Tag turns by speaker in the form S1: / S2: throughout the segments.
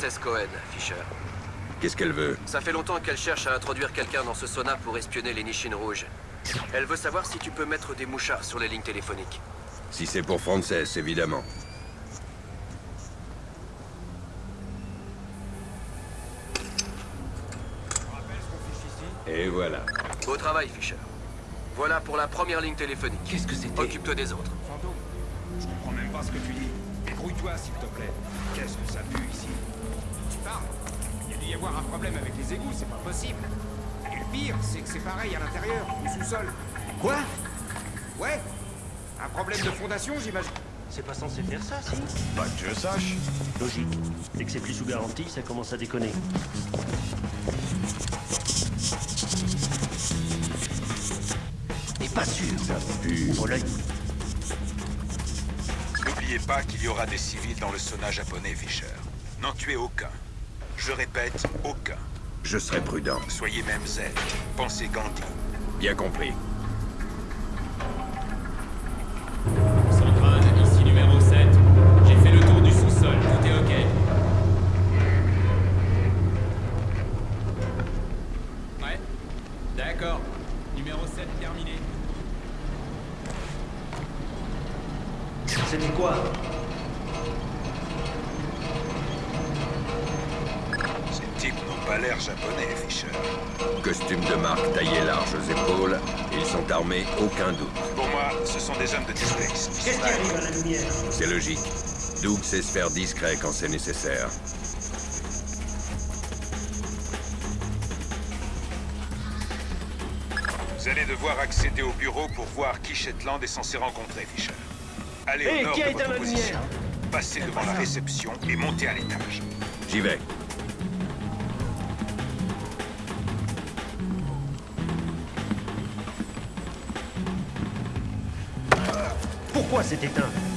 S1: Frances Cohen, Fisher.
S2: Qu'est-ce qu'elle veut?
S1: Ça fait longtemps qu'elle cherche à introduire quelqu'un dans ce sauna pour espionner les Nishin rouges. Elle veut savoir si tu peux mettre des mouchards sur les lignes téléphoniques.
S2: Si c'est pour Frances, évidemment. Et voilà.
S1: Beau travail, Fisher. Voilà pour la première ligne téléphonique.
S3: Qu'est-ce que c'était?
S1: Occupe-toi des autres.
S4: Fantôme, je comprends même pas ce que tu dis. Débrouille-toi, s'il te plaît. Qu'est-ce que ça pue ici? Tu parles Il y a dû y avoir un problème avec les égouts, c'est pas possible. Et le pire, c'est que c'est pareil à l'intérieur, au sous-sol.
S3: Quoi?
S4: Ouais Un problème de fondation, j'imagine.
S3: C'est pas censé faire ça, si?
S4: Pas que je sache.
S3: Logique. Dès que c'est plus sous garantie, ça commence à déconner. Et pas sûr?
S2: Ça pue.
S3: Ouvre l'œil.
S5: N'oubliez pas qu'il y aura des civils dans le sauna japonais, Fisher. N'en tuez aucun. Je répète, aucun.
S2: Je serai prudent.
S5: Soyez même zen. Pensez Gandhi.
S2: Bien compris. Armés, aucun doute.
S5: Pour moi, ce sont des hommes de Displace.
S3: Qu'est-ce qui arrive à la lumière
S2: C'est logique. Doug sait se faire discret quand c'est nécessaire.
S5: Vous allez devoir accéder au bureau pour voir qui Shetland est censé rencontrer, Fisher. Allez au nord
S3: qui
S5: de votre
S3: la
S5: position.
S3: lumière
S5: Passez devant la réception et montez à l'étage.
S2: J'y vais.
S3: Pourquoi c'est éteint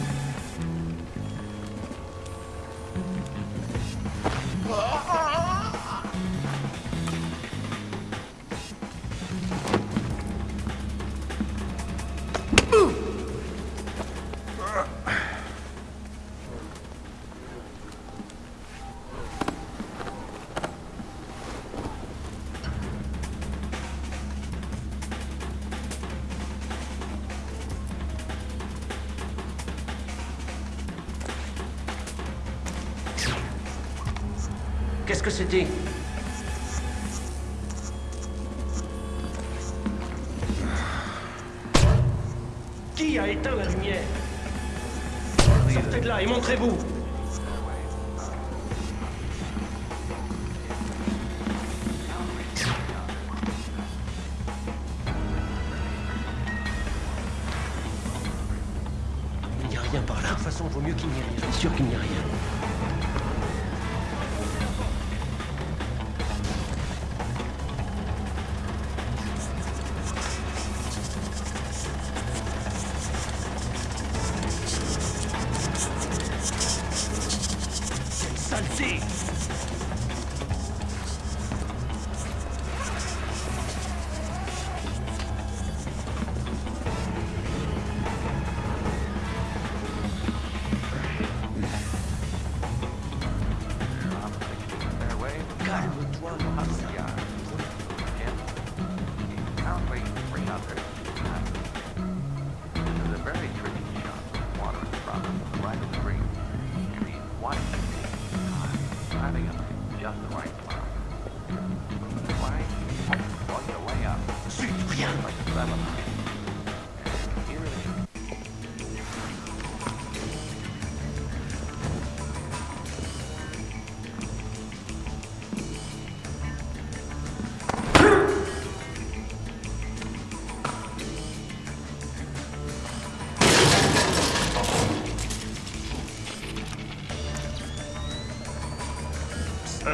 S3: Que c'était Qui a éteint la lumière Sortez de là et montrez-vous Il n'y a rien par là. De toute façon, vaut mieux qu'il n'y ait rien. Je sûr qu'il n'y a rien.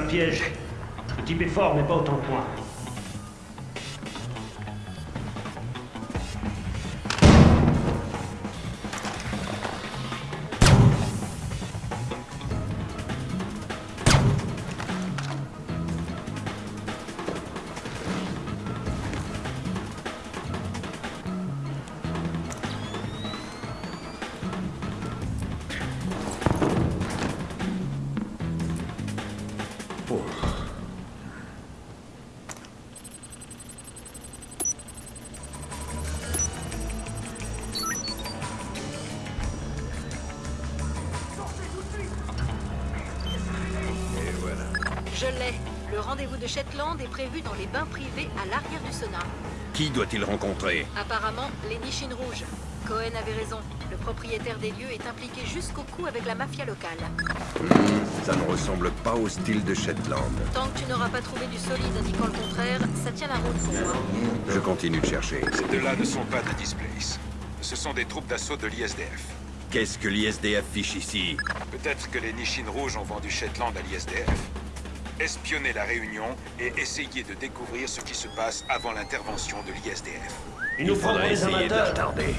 S3: Piège. Le type est fort, mais pas autant que moi.
S6: Shetland est prévu dans les bains privés à l'arrière du sauna.
S2: Qui doit-il rencontrer?
S6: Apparemment, les Nishin rouges. Cohen avait raison. Le propriétaire des lieux est impliqué jusqu'au cou avec la mafia locale.
S2: Ça ne ressemble pas au style de Shetland.
S6: Tant que tu n'auras pas trouvé du solide indiquant le contraire, ça tient la route pour moi.
S2: Je continue de chercher.
S5: Ces deux-là ne sont pas de Displace. Ce sont des troupes d'assaut de l'ISDF.
S2: Qu'est-ce que l'ISDF fiche ici?
S5: Peut-être que les Nishin rouges ont vendu Shetland à l'ISDF. Espionner la Réunion et essayer de découvrir ce qui se passe avant l'intervention de l'ISDF.
S3: Il nous
S2: Faudrait essayer de.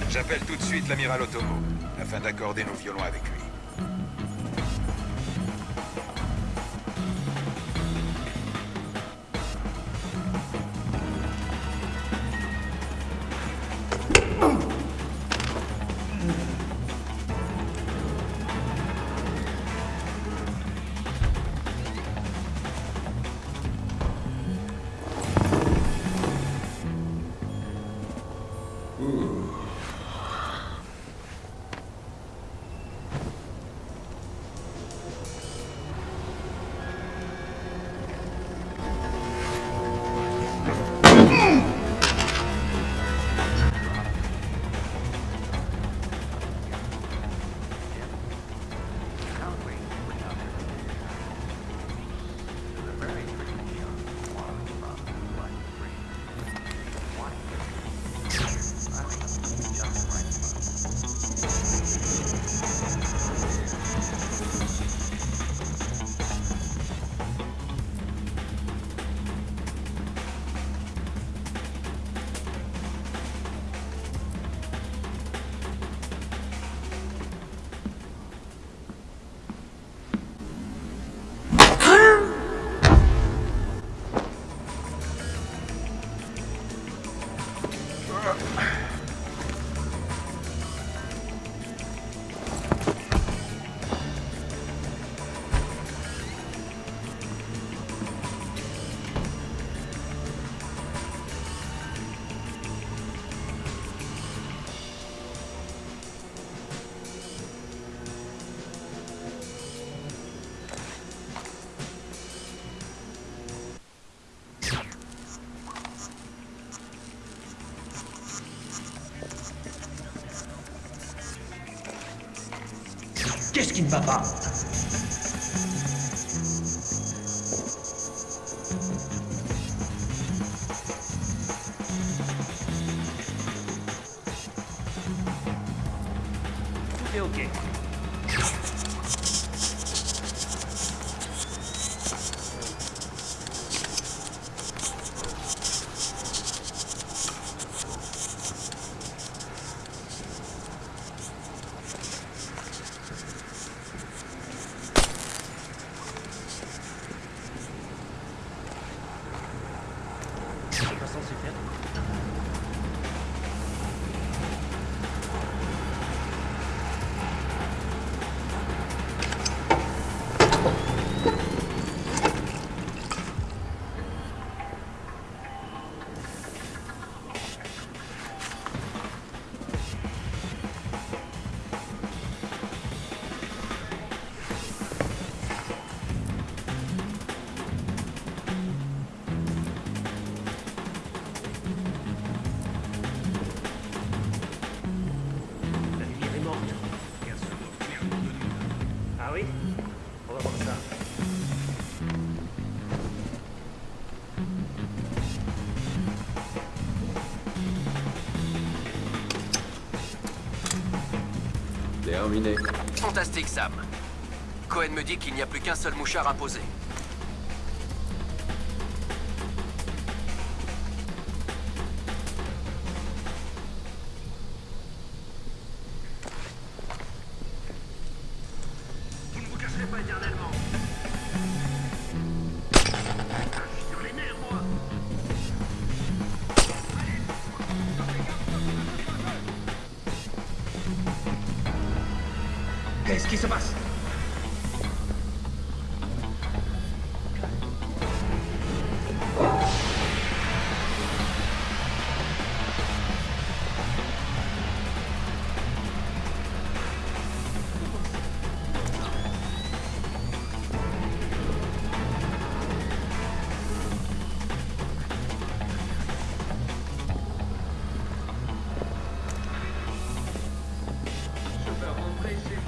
S5: J'appelle tout de suite l'amiral Otomo, afin d'accorder nos violons avec lui.
S3: Qu'est-ce qui ne va pas? C'est pas
S1: Fantastique, Sam. Cohen me dit qu'il n'y a plus qu'un seul mouchard à
S3: です貴様 places.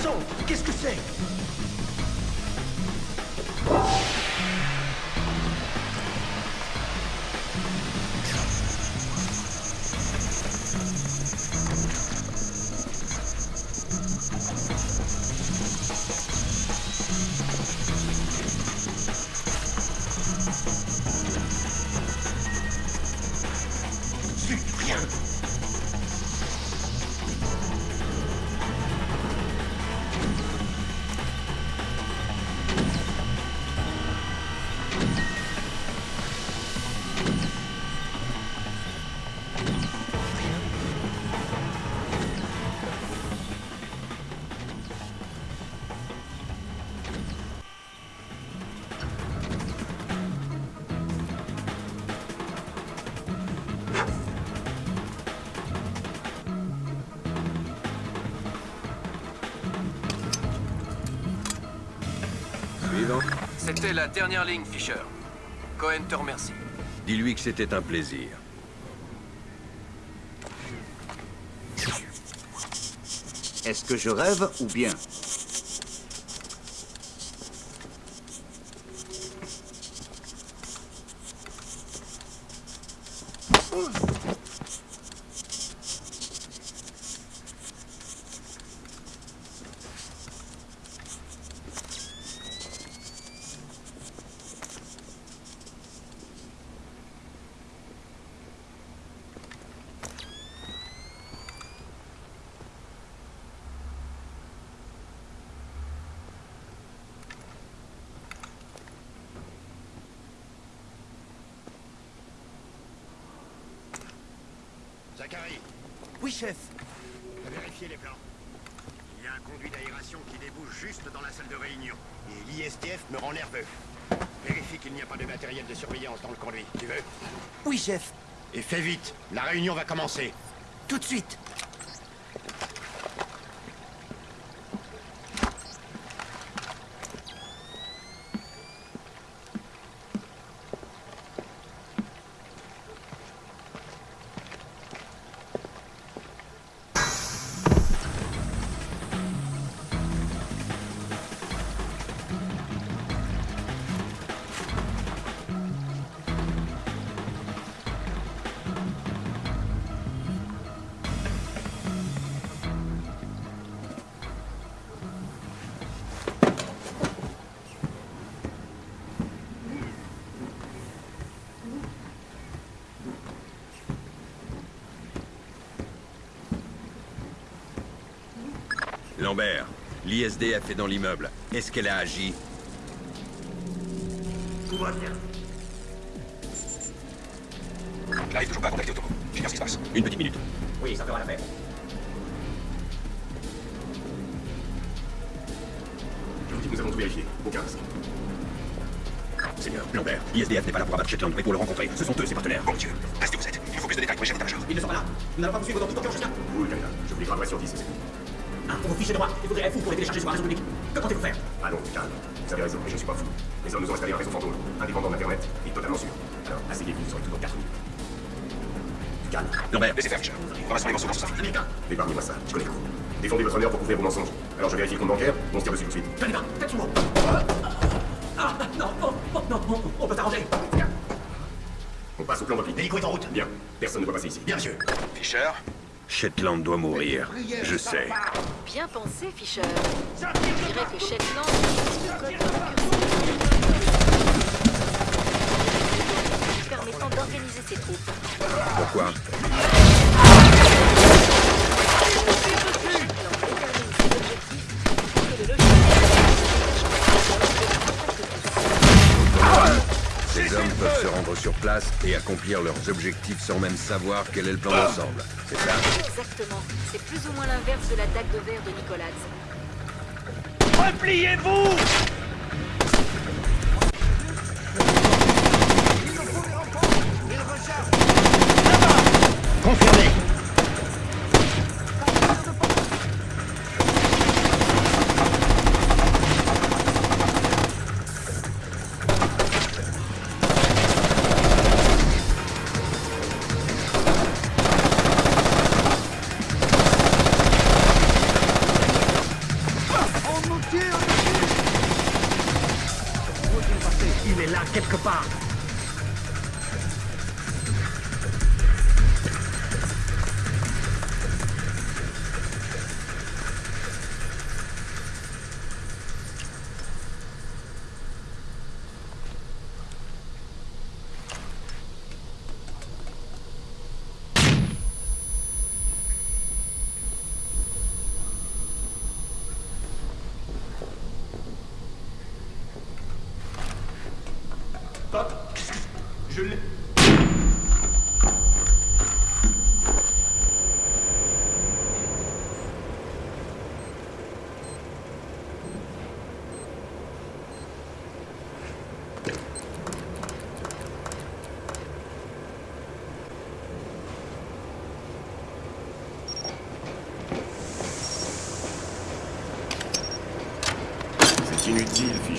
S3: Bon Qu'est-ce que c'est?
S2: Suivant.
S1: C'était la dernière ligne, Fisher. Cohen te remercie.
S2: Dis-lui que c'était un plaisir.
S7: Est-ce que je rêve ou bien?
S8: Zachary,
S3: Oui, chef.
S8: vérifiez les plans. Il y a un conduit d'aération qui débouche juste dans la salle de réunion. Et l'ISTF me rend nerveux. Vérifie qu'il n'y a pas de matériel de surveillance dans le conduit. Tu veux?
S3: Oui, chef.
S8: Et fais vite, la réunion va commencer.
S3: Tout de suite.
S2: Lambert, l'ISDF est dans l'immeuble. Est-ce qu'elle a agi
S3: Tout va bien.
S5: Clive, toujours pas contacté Otoko. J'ignore ce qui se passe.
S2: Une petite minute.
S7: Oui, ça fera l'affaire.
S9: Je vous dis que nous avons tout vérifié. Aucun risque.
S2: Seigneur, Lambert, l'ISDF n'est pas là pour abattre Shetland, mais pour le rencontrer. Ce sont eux, ses partenaires.
S5: Bon Dieu, restez où vous êtes. Il faut plus de détails pour le chef d'état-major.
S7: Ils ne sont pas là. Nous n'allons pas vous suivre dans toute aucun chien.
S9: Vous, le candidat, je vous les graverai sur 10, c'est tout.
S7: Un pour vos fichiers de moi. Il faudrait être fou pour les télécharger sur un réseau public. Que comptez-vous faire?
S9: Ah non, calme. Vous avez raison, mais je ne suis pas fou. Les hommes nous ont installé un réseau fantôme, indépendant d'Internet et totalement sûr. Alors, asseyez-vous, vous aurez tout dans 4 minutes. Calme.
S2: Lambert,
S5: Laissez faire, Fisher. Ramassons les morceaux dans son sac.
S7: Américain
S9: Épargnez-moi ça, je connais tout. Défendez votre honneur pour couvrir vos mensonges. Alors je vérifie le compte bancaire, on se tire dessus tout de suite.
S7: Tenez pas, faites sous moi. Ah, non, non, non, non, on, on peut s'arranger.
S9: On passe au plan d'optique.
S8: L'hélico est en route.
S9: Bien, personne ne doit passer ici.
S8: Bien, monsieur.
S5: Fisher,
S2: Shetland doit mourir. Je sais.
S6: Bien pensé, Fisher. Je dirais que Shetland utilise le code Mercury permettant d'organiser ses troupes.
S2: Pourquoi? Place et accomplir leurs objectifs sans même savoir quel est le plan d'ensemble. C'est ça
S6: Exactement. C'est plus ou moins l'inverse de la dague de verre de Nicolas.
S3: Repliez-vous
S8: Confirmé.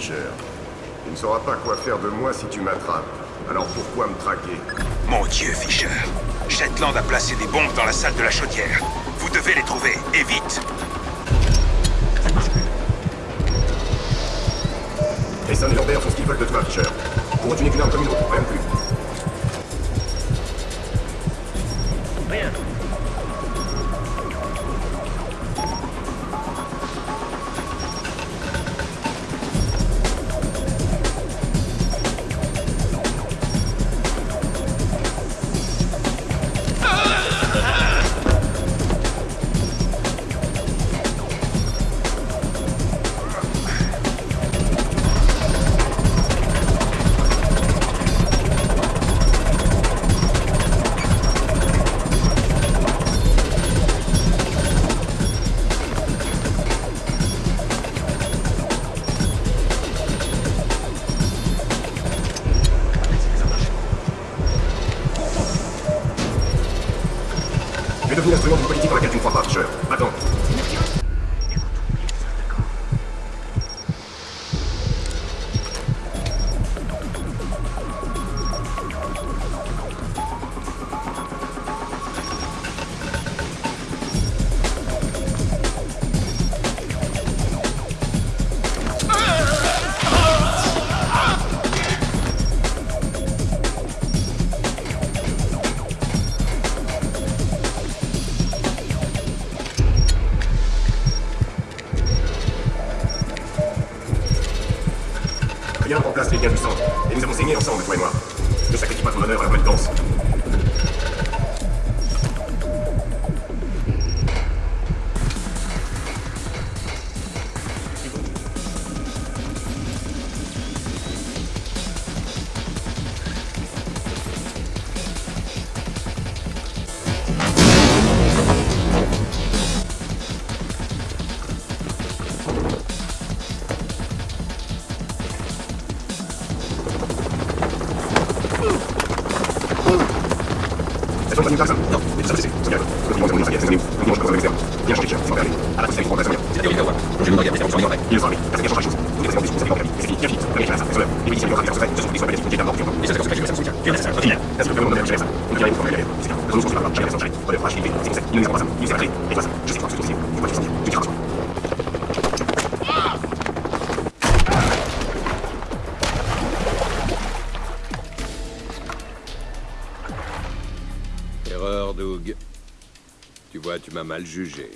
S9: pêcheur. Tu ne sauras pas quoi faire de moi si tu m'attrapes. Alors pourquoi me traquer?
S5: Mon Dieu, Fischer Shetland a placé des bombes dans la salle de la chaudière. Vous devez les trouver, et vite
S9: Les sons font ce qu'ils veulent de toi, Fischer. Pour tu n'es qu'une arme comme une autre, rien de plus.
S2: doesn't juger.